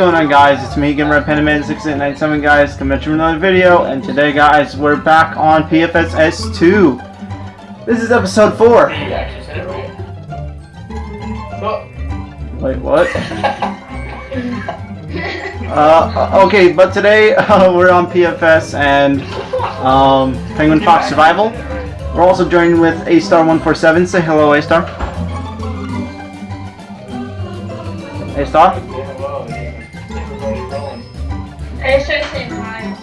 going on guys? It's me again, Red Pentaman 6897 guys, coming you another video, and today guys, we're back on PFS S2. This is episode 4. You actually said it right. Oh. Wait, what? uh, okay, but today uh, we're on PFS and um, Penguin Fox Survival. We're also joined with A-Star147. Say hello, A-Star. A-Star? I started saying hi.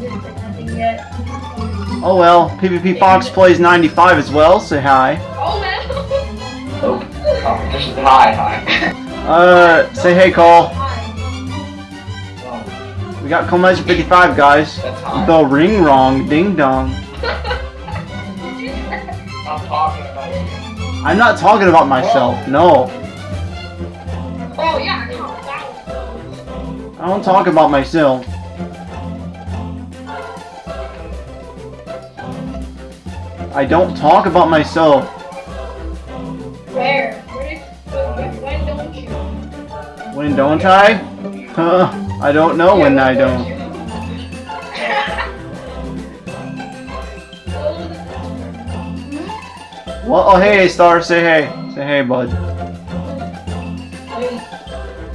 Didn't say nothing yet. Oh well, PvP Fox plays 95 as well. Say hi. Oh man. Oh, competition. Hi, hi. Uh, say hey, Cole. Hi. Oh, We got Cole Meister 55, guys. that's hi. The ring wrong, ding dong. I'm talking about you. I'm not talking about myself, no. I don't talk about myself. I don't talk about myself. Where? Where? Uh, when, when don't you? When don't I? Huh, I don't know when I don't. Well, oh hey, Star, say hey. Say hey, bud.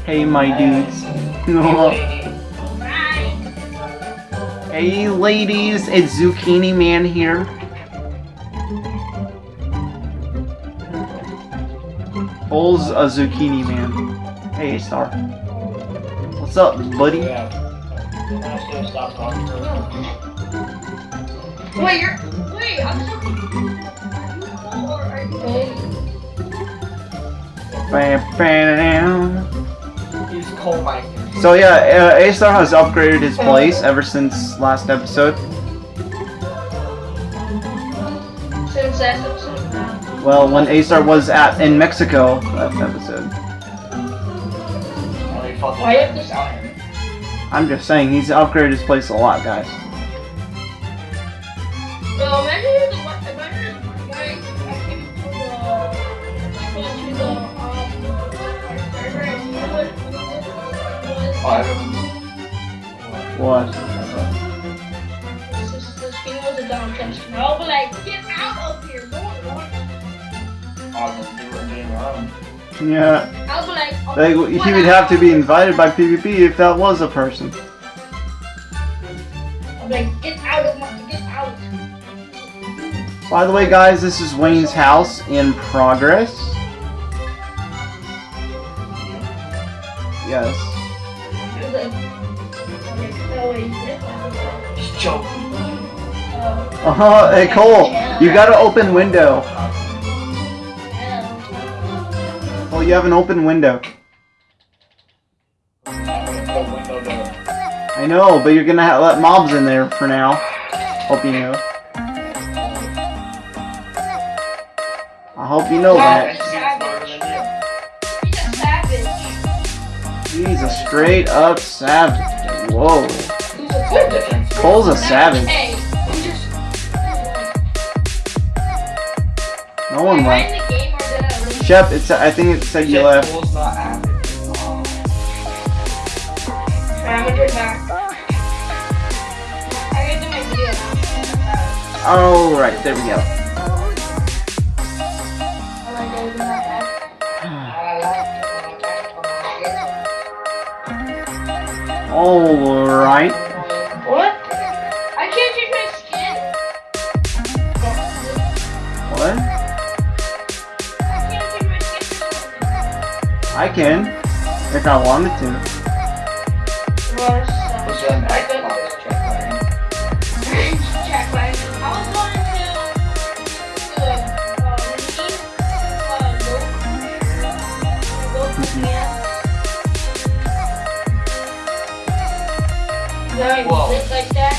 Hey, my uh, dudes. Hey, ladies, it's Zucchini Man here. Cole's a Zucchini Man. Hey, Star. What's up, buddy? Yeah. I should have stopped talking to her. Wait, you're. Wait, I'm talking. Are you cool or are you gay? Bam, bam. He's cold Mike. So yeah, uh, A-Star has upgraded his place ever since last episode. Since last episode. Well, when A-Star was at in Mexico last episode. He fucking Why you have to down. I'm just saying, he's upgraded his place a lot, guys. I don't What? This, this thing was a dumb text. I'll be like, get out of here, no one wants. Oh, the doing game wrong. Yeah, I'll be like, oh, like, he would have to be invited by PvP if that was a person. I'll be like, get out of my, get out. By the way, guys, this is Wayne's house in progress. Yes. Uh, Uh huh. Hey Cole, you got an open window. Oh, you have an open window. I know, but you're gonna let mobs in there for now. Hope you know. I hope you know that. He's a straight up savage. Whoa. Cole's a savage. No one left. in the game or did I leave? Shep, it's. I think it said you left. Cole's not active. Oh. Alright, I'm gonna turn back. I gotta do my video now. All right, there we go. Alright, guys, I'm not back. All right. Can, if I wanted to. Well, What's so- that I back could- box check right? Check my. I was going to do a release, low, low yeah. Right, Whoa. like that.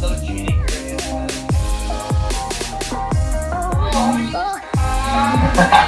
Those cheating areas.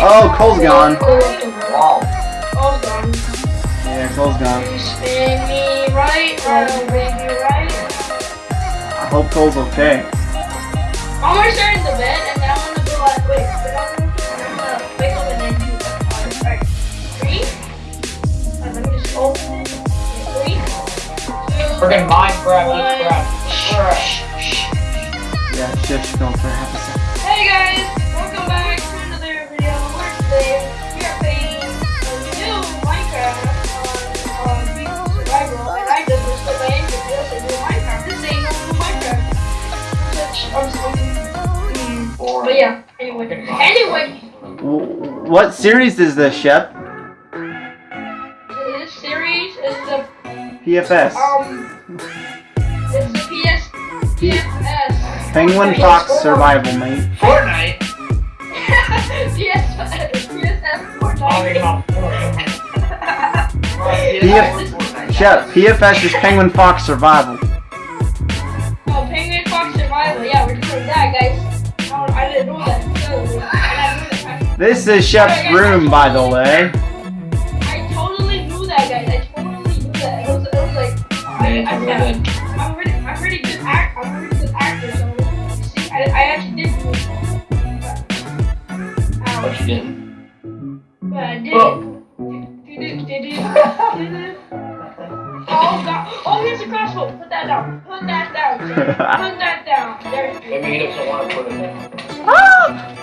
Oh, Cole's gone. Cole's gone. Yeah, Cole's gone. Spin me right, oh right. I hope Cole's okay. I'm gonna start in the bed and then I'm gonna go like, wait, but I'm gonna, I'm gonna wake up and then do uh, alright. Three. Uh, let me just open it. Three. Two. Freaking Minecraft, one. this crap. Shh, shh. Yeah, shush, go for Anyway, anyway, What series is this, Shep? this series is the PFS. um, it's the PS PFS. Penguin Fox Survival, mate. Fortnite? PS PSF Oh, Fortnite. you're not Fortnite. Yeah. Shep, PFS is Penguin Fox Survival. This is Shep's room, by the way. I totally knew that, guys. I totally knew that. It was, it was like, I, I, Yeah, it's I, I'm pretty, I'm pretty good act, I'm pretty good actor. So, you see, I, I actually did do it. But, What ow, you did? but I did Oh. it. Do-do, do-do, do-do. Oh god! Oh, here's a crossbow. Put that down. Put that down. Put that down. There. Maybe he doesn't want to put it in.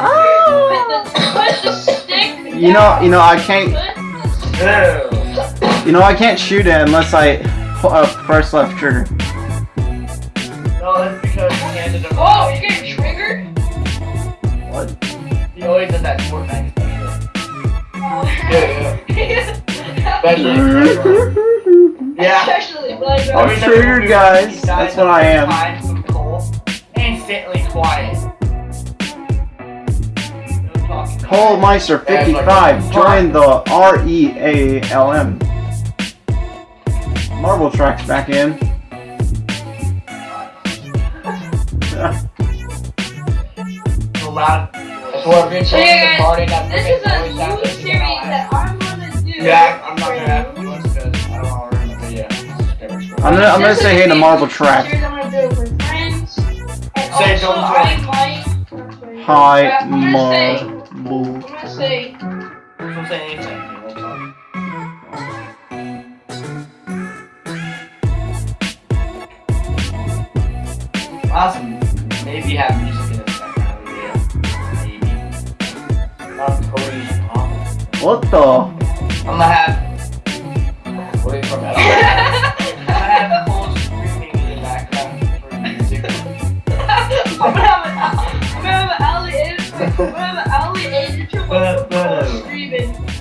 Oh. put, the, put the stick. You know, you know, I can't, Put the Ew. you know, I can't shoot it unless I pull uh, press left trigger. No, that's because he handed him. Oh, you're getting triggered? What? He always does that Fortnite special. Oh. Yeah, yeah. Especially. Yeah. Especially I'm triggered, guys. That's what I am. No talking. Cole Meister 55 join the R E A L M. Marble tracks back in. So loud. That's what I've been So saying yeah, the party that This is a freaking new voice series out that I'm gonna do. Yeah, I'm not gonna for have you. because I don't want to ruin the video. I'm gonna, I'm gonna say hey to Marble Track. I'm gonna do for friends. Say don't I join. might. Hi, I'm gonna say. Marble. I'm gonna say. Don't say anything. you won't talk. Awesome. Maybe have music in the background of. Maybe. Not Cody's mom. What the? I'm gonna have.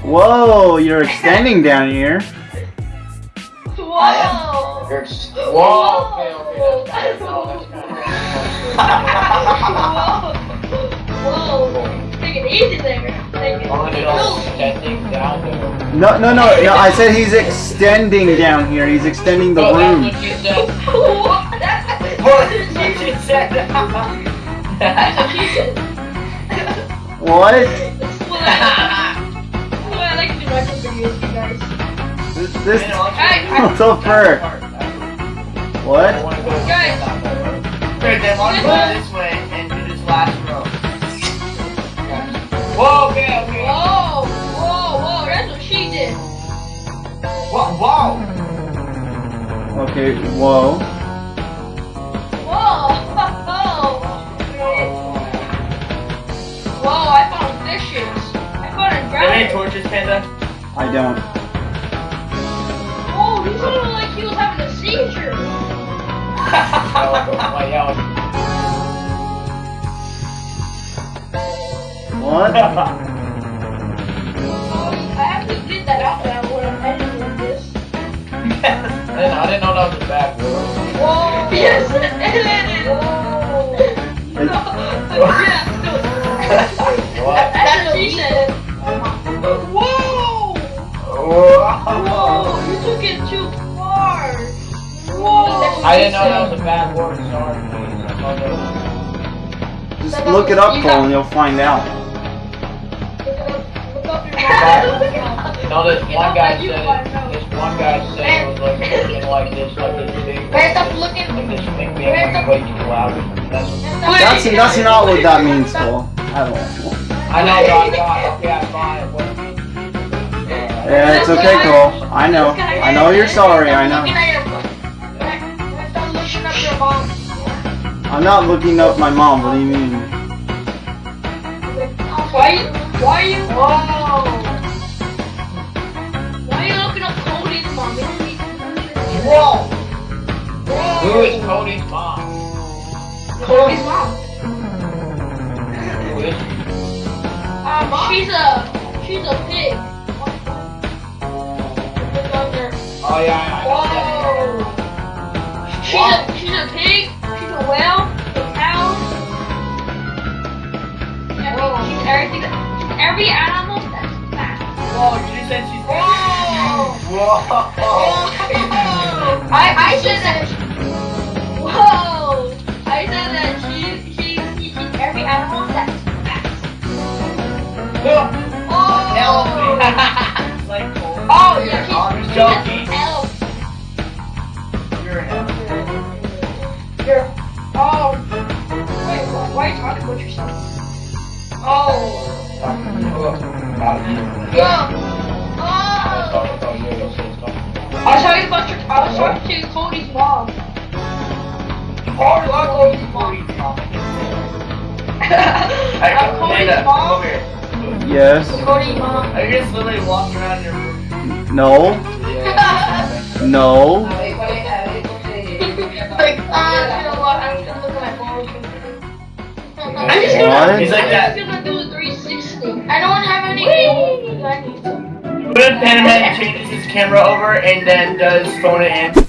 Whoa, you're extending down here. Whoa! You're just. Whoa! Okay, okay, that's kind that's Whoa! Whoa! Take it easy there. Take it. of. I'm gonna go extending down there. No, no, no, no. I said he's extending down here. He's extending the Oh, room. that's what she said. What? That's What? that's What what she she said. said. What? That's what This, this. I- I- What the? What? Guys. Good, then why go this way and do this last row? Whoa, okay, okay. Whoa! Whoa! Whoa! That's what she did. Whoa, whoa. Okay, whoa. Whoa! Whoa! Whoa, I found fishes. I found a Do you have any torches, Panda? I don't sounded like he was having a seizure. What? I actually did that out loud when I'm editing this. I didn't know that was a bad word. Whoa! Yes, no, what? That's. Whoa! Whoa! Took it too far. Whoa. I didn't know that was a bad word. Sorry. please. I thought that was- Just look it up, Cole, and you'll find out. Look up your. No, this one guy said, wanna this one guy said it was like looking like this, like this big. Man, stop looking. Like this thing being like way too loud. That's. That's that's not what that means, Cole. At all. I know, God, God, okay, I'm fine. What? Yeah, it's okay, Cole. I know. I know you're sorry. I know. at your phone. Man, Stop looking up your mom. I'm not looking up my mom. What do you mean? Why? Why are you? Whoa. Why are you looking up Cody's mom? Whoa. Who is Cody's mom? Cody's mom. Who is she? Um, she's a she's a pig. Oh, yeah. Whoa. She's a she's a pig. She's a whale. A cow. Every, she's everything. She's every animal that's fat. Whoa, she said she's. Whoa. Whoa. I I said that. Whoa. I said that she she she she's every animal that's fat. Oh. It's like Cole. Oh yeah, she's, joking. an elf. You're an elf. You're, oh. Wait, why, why are you talking about yourself? Oh. Yeah. Let's Oh. talk about you. Let's talk. I was talking about your, I was talking to Cody's mom. Oh, you are Cody's mom. Hey, I'm Cody's Amanda, come mom. over here. Yes. Cody's mom. Are you just literally walking around your room? No. Yeah. No. Like, you know what? I'm just gonna look at my phone. I'm just gonna, What? He's like that. I'm that. just gonna do a 360. I don't have any. Whee! I need to. What if Panaman changes his camera over and then does phone it in?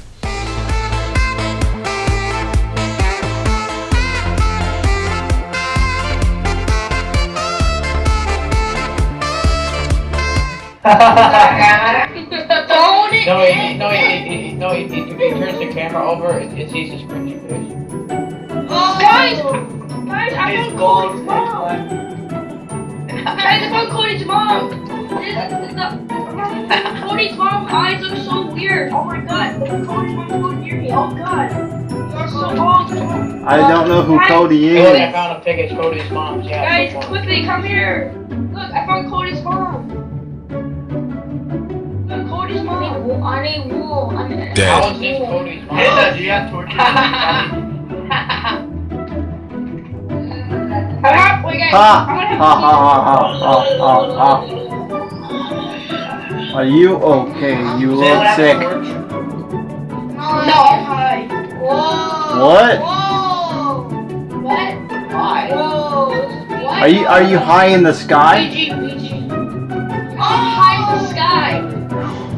Phone it No, he, in. no, he, he, he, no, he, he, if he turns the camera over, it, it sees his cringy face. Oh. Guys, guys, I His found gold Cody's mom. Guys, I found Cody's mom. Cody's mom's eyes look so weird. Oh my god. Cody's mom's so near me. Oh god. You're so I don't know who Cody Hey, look, I is. found a pic. It's Cody's mom's. Yeah. Guys, quickly come here. Look, I found Cody's mom. Ha. Are you okay? You look sick. No, I'm high. Whoa. What? Whoa. What? Why? Whoa. What? Are you are you high in the sky?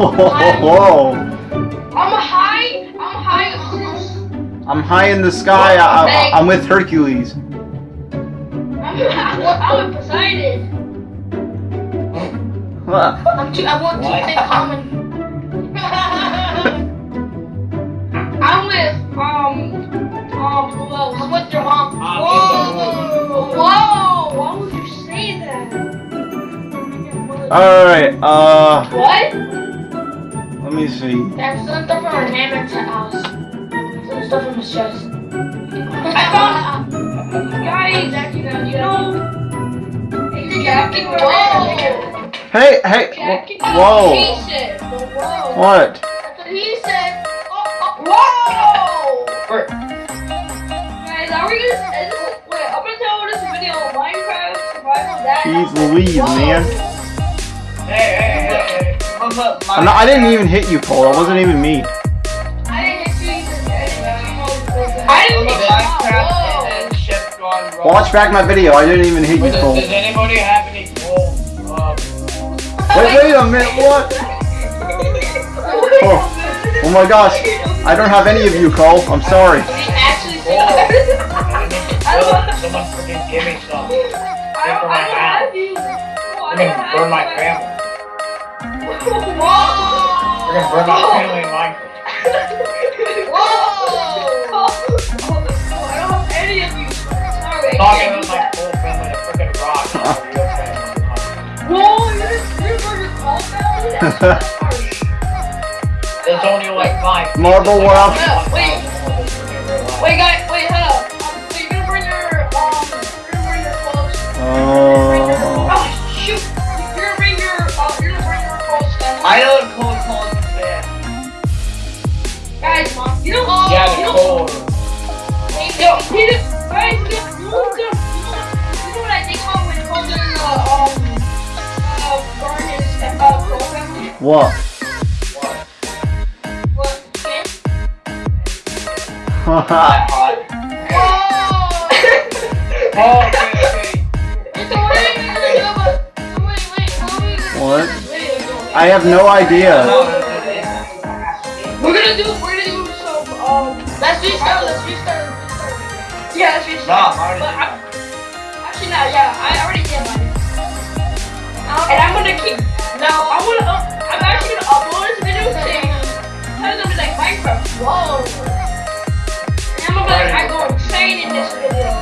Whoa! I'm high. I'm high. I'm high in the sky. I, I, I'm with Hercules. I'm, I'm with Poseidon. Huh. I'm too. I want What? to think common. I'm with um um who else? I'm with your mom. Ah, Whoa. Whoa! Why would you say that? All right. Uh, What? Let me see. That's some stuff from our neighbor's house. Some stuff from his chest. I Guys, you know. Jackie, Whoa. Hey, hey. Jackie, wh- Whoa. Whoa. What? That's he said. Oh, oh. Whoa! For- Guys, are we gonna? Is this, wait, I'm gonna tell this video Minecraft survival. That. Jeez Louise, man. Hey, hey, hey, hey. Look, look, my- I'm not, I didn't even hit you, Cole. That wasn't even me. I didn't hit you. I I didn't Look, hit. Minecraft and then Chef Gone Watch back my video. I didn't even hit Wait, you, Cole. does anybody have any gold? Um, Wait, wait a minute. What? Oh, oh my gosh. I don't have any of you, Cole. I'm sorry. He actually said gold. that. I need to Someone freaking give me some. I don't, I don't have you. I I don't mean, have burn my you. Family. Whoa! We're not family in Minecraft. Whoa! Oh, I don't have any of you. Sorry. I Talking about my whole family in a freaking rock. is a real family. Whoa, you're you're going to call family? That's. There's only like five. Marble people. World. Yeah, wait. Wait, guys, wait, hold up. Um, so you're gonna bring your, um, you're gonna bring your clothes. Oh. Oh, the. Yo, you know, what I think uh, um, uh, uh? What? What? That Oh, okay, okay. What? I have no idea. Yeah, let's I already But did. I'm, actually, no, yeah, I already did mine. And I'm gonna keep, now, I'm gonna, uh, I'm actually gonna upload this video saying, it's gonna be like Minecraft. Whoa. And I'm gonna be like, I go insane in this video.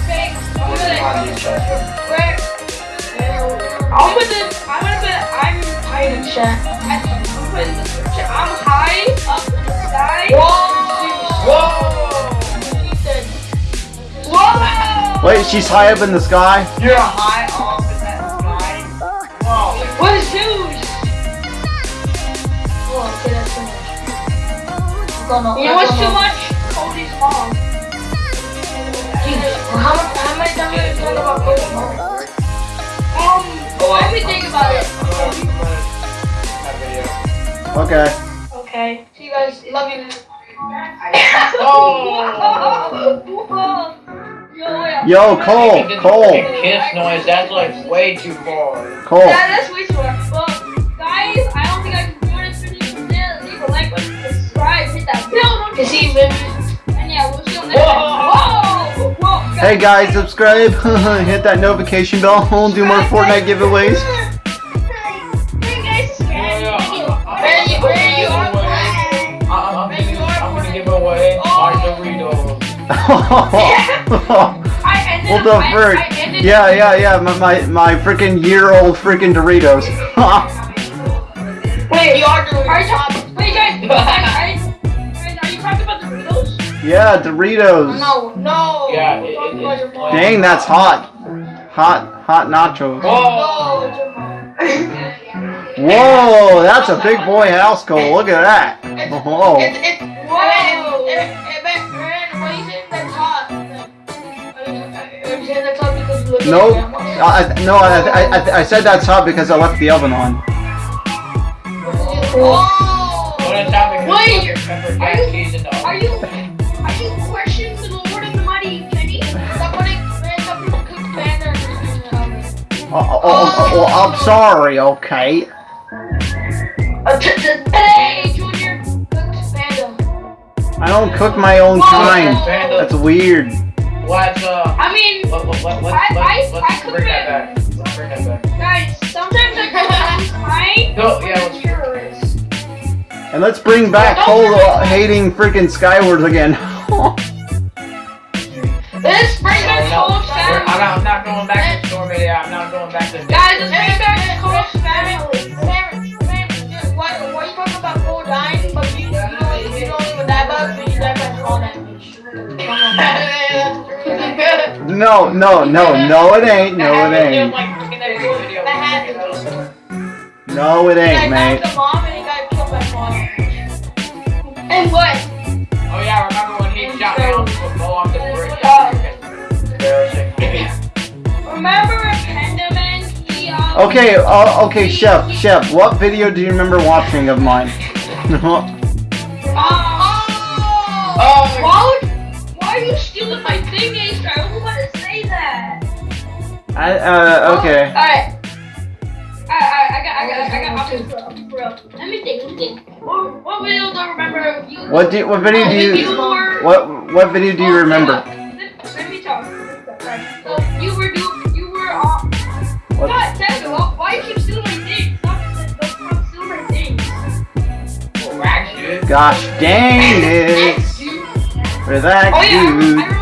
Okay, I'm gonna like, where, I'm gonna, I'm gonna put, I'm high in chat. I'm putting in the description, I'm high up in the sky. Whoa! Wait, she's high up in the sky? You're high off in that sky. Whoa. What is Zeus? Oh, okay, that's too much. You know what's too much? Cody's mom. How, much, how many times have you talked about Cody's mom? Um, let me think about it. I'm gonna, I'm gonna that video. Okay. Okay. See you guys. Love you. Oh! Yo, yeah. Yo, Cole, Even did the Cole, kiss noise, that's like way too far. Cole. Yeah, that's way too much. Well, guys, I don't think I can do this video today. Leave a like button, subscribe, hit that bell notification. And yeah, we'll see you next time. Whoa! Whoa! Hey guys, subscribe, hit that notification bell, we'll do more Fortnite giveaways. I ended what up- the frick? Yeah, yeah, yeah, my, my, my freaking year-old freaking Doritos. Wait, you are doing. Are you talking? Wait, guys, are you talking about Doritos? yeah, Doritos. No, no. Yeah, I'm it- it- about your it's mom. Dang, that's hot. Hot, hot nachos. Whoa! No, it's your mom. Whoa, that's a big boy house, Cole. Look at that. It's, it's, whoa! Are you saying that's hot because you look Nope. at? I, I- no, I, I, I, I said that's hot because I left the oven on. Whoa! What is happening? Wait, are you- cheese in the Are you, are you questioning the Lord of the Mighty, Kenny? Stop putting, man, stop putting cooked panda in the. Oh, oh, oh, oh, I'm sorry, okay. Uh, t- t- Hey, Junior, cooked panda. I don't cook my own Whoa. kind. That's weird. Let's uh. I mean, Let, let, let, let's, I- let's, I- let's I could bring that back. Let's bring that back. guys, sometimes I cook my Go, yeah, let's terrorists. And let's bring back Cole uh, hating freaking Skyward again. Let's bring back no, Cole's I'm, not, going back to the store. I'm not going back to Guys, let's bring back Cole's family. Parents, parents, why, why you talking about Cole dying, No, no, no, no it ain't, no it ain't. like freaking that video. That happened. No it ain't, got mate. and he got killed by mom. And what? Oh yeah, remember when he shot down the football off the bridge? Remember Pendaman? He, um, Okay, uh, okay, Chef, Chef, what video do you remember watching of mine? Oh! I, uh, okay. Alright. Alright, alright, I got, I got, I got, options, bro. bro. Let me think, let me think. What, what video do I remember you? What do, what video do you you, were, what, what video do you remember? Let, let me talk. So, you were, do, you were, What? God, Dad, why, you keep stealing my things? Stop, stealing my things. Gosh dang it! For that Oh yeah, dude.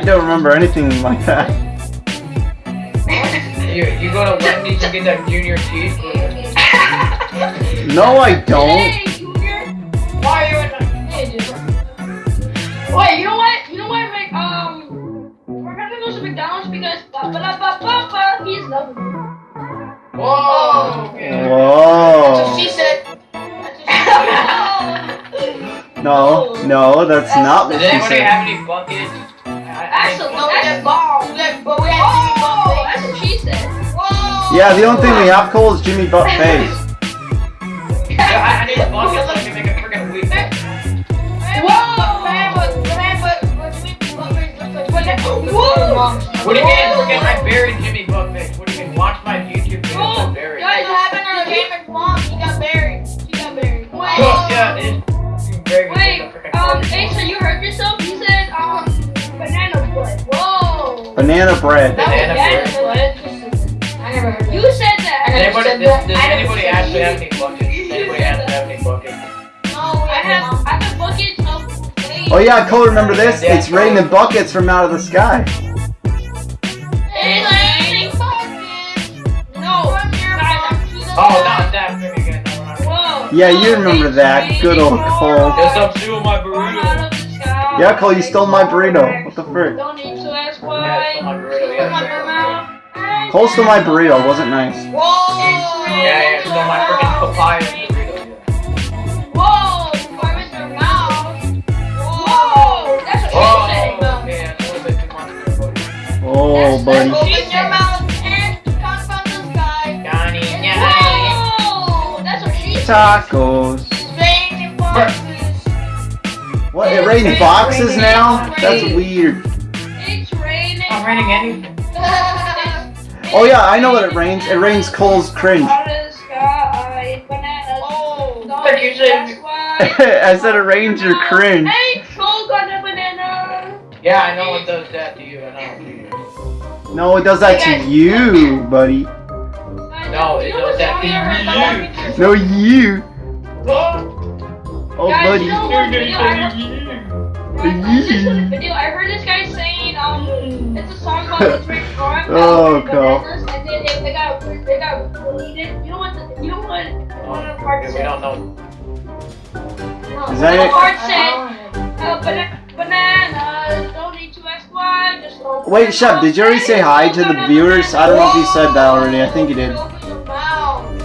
I don't remember anything like that. You, you go to Wendy's and get that junior teeth. No, I don't. Today Junior Why are you in the. Wait, you know what? You know what? Like, um, we're gonna go to McDonald's because ba ba da ba ba ba. He's loving me. Whoa. Okay. That's Whoa. what she said. That's what she said. No, no, that's not what Does she anybody said. have any buckets? I- I- Actually, No, we that's got bomb. We got, but we have Jimmy Oh, Buffett. that's what she said. Whoa. Yeah, the only thing we have, Cole, is Jimmy Butt Face. Yeah, I, I need buckets so I can make a freaking weed. Whoa. Man, but man, but but Jimmy Buffett looks like But that- Jimmy whoa. Mom's. What do you mean? Freaking, I buried Jimmy Buckface. What do you mean? Watch my YouTube videos. I Oh, buried. Guys, what happened to James mom? He got buried. He got buried. Wait. Oh, yeah, it's freaking buried. Wait, with the freaking um, body. Asa, you heard yourself? Banana bread. Banana was bread. I never heard You said that. I Anybody, said does, that. does anybody actually have any buckets? Does anybody actually have any buckets? No, we I have, mom. I have buckets of. Oh yeah, Cole, remember this? It's raining buckets from out of the sky. Hey, Larry, buckets. No. From your Guys, to the Oh, not that freaking again. Whoa. Yeah, you remember that. Good old raining Cole. hard. Guess I'm stealing my burrito. out of the sky. Yeah, Cole, you stole my burrito. What the frick? Cole stole my burrito. Wasn't nice. Whoa. yeah, yeah. Stole my freaking papaya burrito. Yeah. Whoa. Before Mr. Mouse. Whoa. That's what she said. okay, that's a little bit too much for everybody. Oh, buddy. Open your mouth and the sky. Johnny, Johnny. Whoa. That's what she said. Tacos. Raining boxes. What? It rained boxes now? That's weird. It's raining. Anything. Oh yeah, I know what it rains. It rains Cole's cringe. Out of the sky, bananas. oh. Don't Like you said- that's why. I said it rains your cringe. Hey, Cole got a banana. Yeah, I know it does that to you. I know. No, it does that to you, buddy. No, it does that to you. No, you. Oh, Oh, buddy. you know what video I heard? Guys, this was a video. I heard this guy saying, um, it's a song called It's Raining Hard. Oh, Bananas, Cole. And then it, they got they got deleted. You know what? The, you know what? One of the parts we said. don't know. Is that it? Part said, uh, bana- bananas. Don't need to ask why. Just open Wait, your Shep, mouth did you already and say hi open to the your viewers? I don't know if you banana. said that already. I think you did. Open your mouth.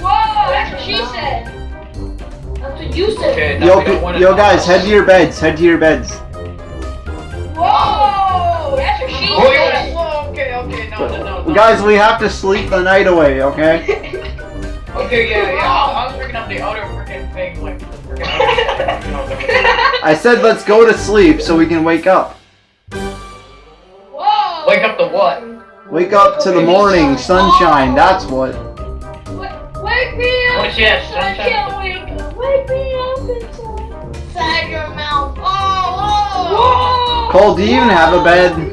Whoa, that's what she said. That's what you said. Okay, now Yo, we don't want yo, guys, head to your beds. Head to your beds. Guys, we have to sleep the night away, okay? Okay, yeah, yeah. I was freaking up the other freaking thing, like the freaking other, you know, the- I said let's go to sleep so we can wake up. Whoa. Wake up to what? Wake up to the morning sunshine. That's what. Wake me up. Oh, What's that, I can't wake up. Wake me up inside. Inside your mouth. Oh, Whoa. Cole, do you even have a bed?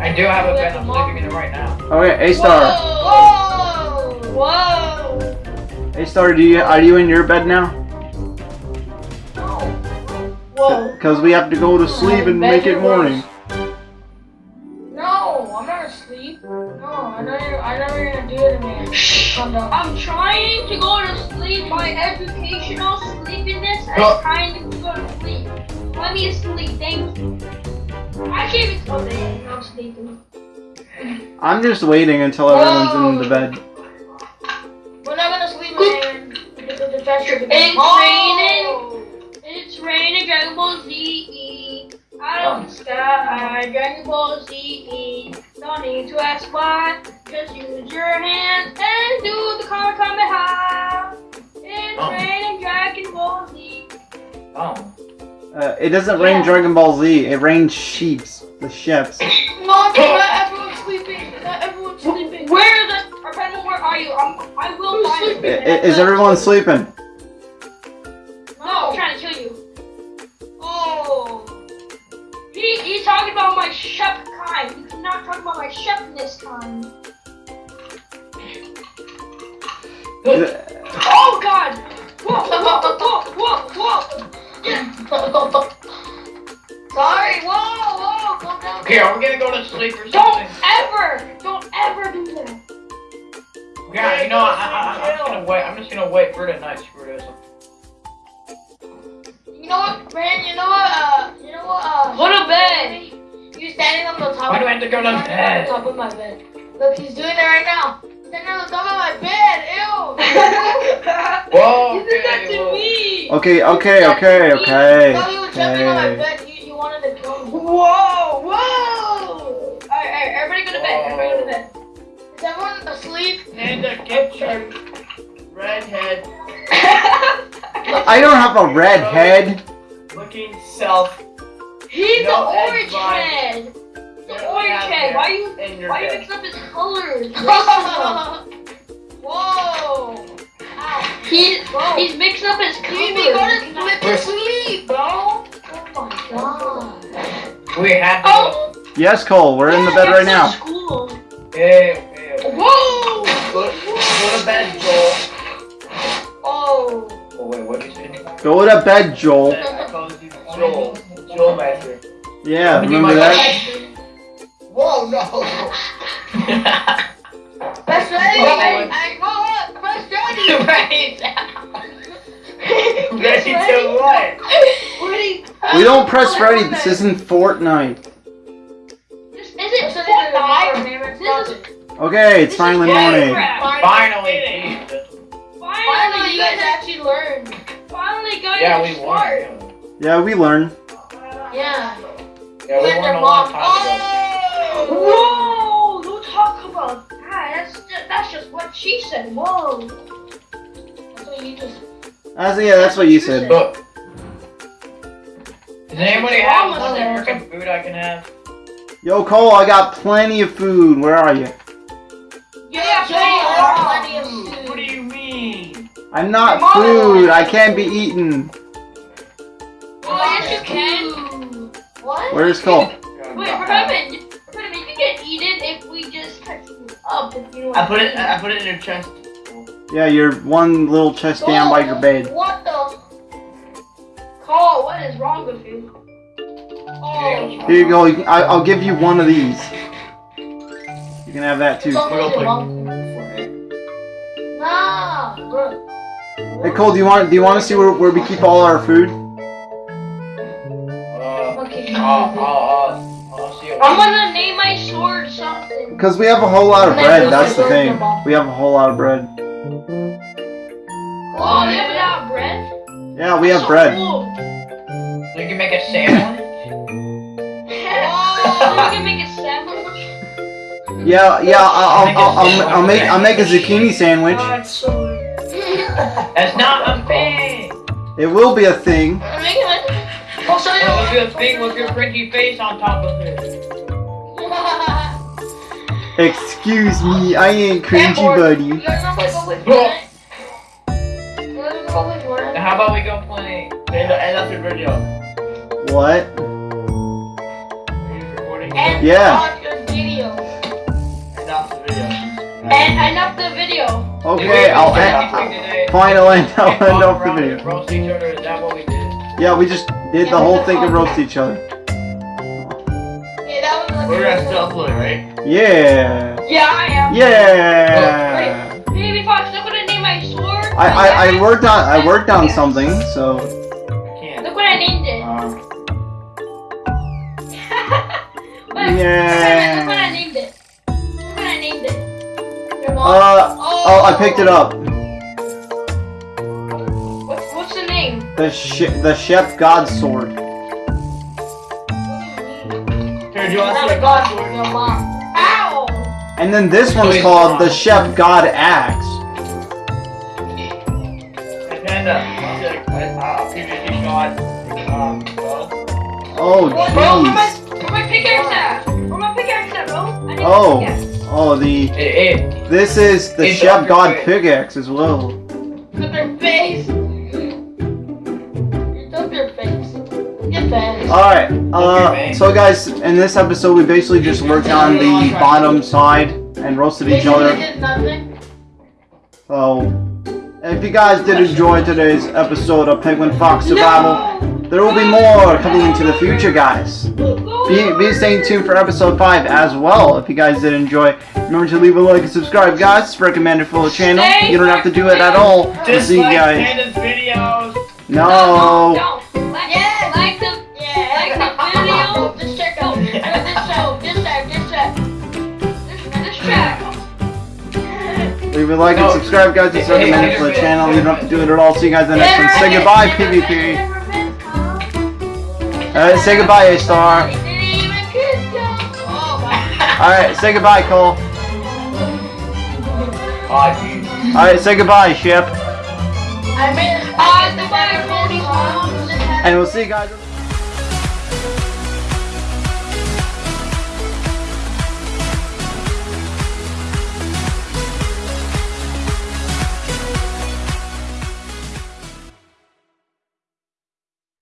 I do have a bed. I'm sleeping in it right now. Okay, A star. Whoa. Whoa. A star, do you are you in your bed now? No. Whoa. Because we have to go to sleep and make it morning. No, I'm not asleep. No, I know you're. I know you're gonna do it to me. Calm. I'm trying to go to sleep. My educational sleepiness is Oh. trying to go to sleep. Let me sleep. Thank you. I can't even tell that I'm sleeping. I'm just waiting until everyone's in the oh. bed. We're not gonna sleep, man. Because the pressure. It's Oh. It's raining Dragon Ball Z. Out of the sky, Dragon Ball Z. Don't need to ask why. Just use your hands and do the Kamehameha. It's Oh. raining Dragon Ball Z. Oh. Uh, it doesn't yeah. rain Dragon Ball Z. It rains sheeps. The sheeps. Mom, not everyone sleeping. Not everyone sleeping. Where the Where are you? I'm, I will Who's find sleeping? Is everyone sleeping? No, I'm trying to kill you. Oh. He, he's talking about my chef kind. He's not talking about my chefness kind. oh God! Whoa! Whoa! Whoa! Whoa! whoa. Yeah. Sorry, whoa, whoa, calm down. Okay, are we gonna go to sleep or something. Don't ever, don't ever do that. Yeah, you know, I, I, I'm just gonna wait. I'm just gonna wait for tonight. Screw this. You know what, man? You know what? Uh, you know what? Uh, Go to bed. You standing on the top. Why do I have to go to on bed? top of my bed. Look, he's doing it right now. Standing on the top of my bed. Ew. Whoa. you did that okay, to whoa. me. Okay, okay, okay, okay. No, he was jumping on my Okay. bed. He, he wanted to kill. Whoa, whoa! Alright, alright, everybody go to bed. Everybody go to bed. Is everyone asleep? Panda, get your redhead I don't have a red head. looking self He's No the orange head. The Yeah, orange yeah, Why you in your why you bed. mixing up his colors? Racism. Whoa. Ow. He, Bro. he's mixing up his colors. You need to go to flip to sleep, bro. Oh my god. We have to Oh, Yes, Cole, we're in the bed right now. School. go. Hey, hey. Whoa! Go, go to bed, Joel. Oh. Oh, wait, what did you say? Go to bed, Joel. I called you Joel. Joel Master. Yeah, remember that? Whoa, no. Press ready. Oh, I, I go up. Press ready. right. Ready to what? Ready. We don't press ready. This isn't Fortnite. This This isn't is Fortnite. This This is Okay, it's finally morning. Finally. Jesus. Finally, you guys actually learned. Finally got Yeah, we smart. won. Yeah, we learned. Yeah. Yeah, we won a long time ago. Whoa! Don't talk. That's just, that's just what she said. Whoa. That's what you just. That's, yeah, that's what you said. Look. Does anybody have Almost some there. freaking food I can have? Yo, Cole, I got plenty of food. Where are you? Yeah, Joe, Joe, plenty of What do you mean? I'm not Your food. I can't be eaten. Oh, yes, you can. What? Where's Cole? Wait, remember, I put it. I put it in your chest. Yeah, you're one little chest down by your bed. What the? Cole, what is wrong with you? Oh. Here you go. I, I'll give you one of these. You can have that too. It's almost We'll your play. mom. Nah. Hey Cole, do you want do you want to see where, where we keep all our food? Uh, Okay. I'll, I'll, I'll, I'll see you. I'm gonna Because we have a whole lot of bread. That's the thing. We have a whole lot of bread. Oh, they have that bread? Yeah, we have So bread. cool. So you can make a sandwich. you can make a sandwich. Yeah, yeah. I'll I'll, I'll, I'll, I'll make I'll make a zucchini sandwich. That's not a thing. It will be a thing. I'll show It'll you. be a thing with your pretty face on top of it. Excuse me, I ain't cringy, You buddy. guys know my go with Fortnite? You guys know go with Fortnite? How about we go play? And, and that's your video. What? Are you recording? And Yeah. watch your video. And that's the video. And enough the video. Okay, I'll end. end. Fine, I'll end. I'll end off the video. Roast each other. Is that what we did? Yeah, we just did the whole thing and roast each other. We're gonna still play, right? Yeah. Yeah, I am. Yeah. Baby Fox, look what I named my sword. I, I, I worked on I worked on something, so I can't. Look what I named it. Wait, wait, Look what I named it. Look what I named it. your mom. Uh oh, I picked it up. What, what's the name? The sh the Chef God sword. Mom. Ow! And then this one's called the Chef God axe. Hey, Panda, I'll see a, uh, PvP god. Um, well, Oh Bro, jeez. where my pickaxe at? Where my pickaxe at, bro? Oh. Oh the hey, hey, this is the It's Chef God your face. pickaxe as well. Alright, uh, so guys, in this episode we basically just worked on the bottom side and roasted each other. did nothing. So, if you guys did enjoy today's episode of Penguin Fox Survival, there will be more coming into the future, guys. Be, be staying tuned for episode 5 as well if you guys did enjoy. Remember to leave a like and subscribe, guys. It's recommended for the channel. You don't have to do it at all. We'll Just see you guys. Panda's videos. No. Leave a like and subscribe, guys. It's recommended for the channel. You don't have to do it at all. See you guys in the next one. Say goodbye, PvP. Alright, say goodbye, A Star. Didn't even kiss you. Oh my. Alright, say goodbye, Cole. Alright, say goodbye, Ship. I made. The body, Cody. And we'll see you guys.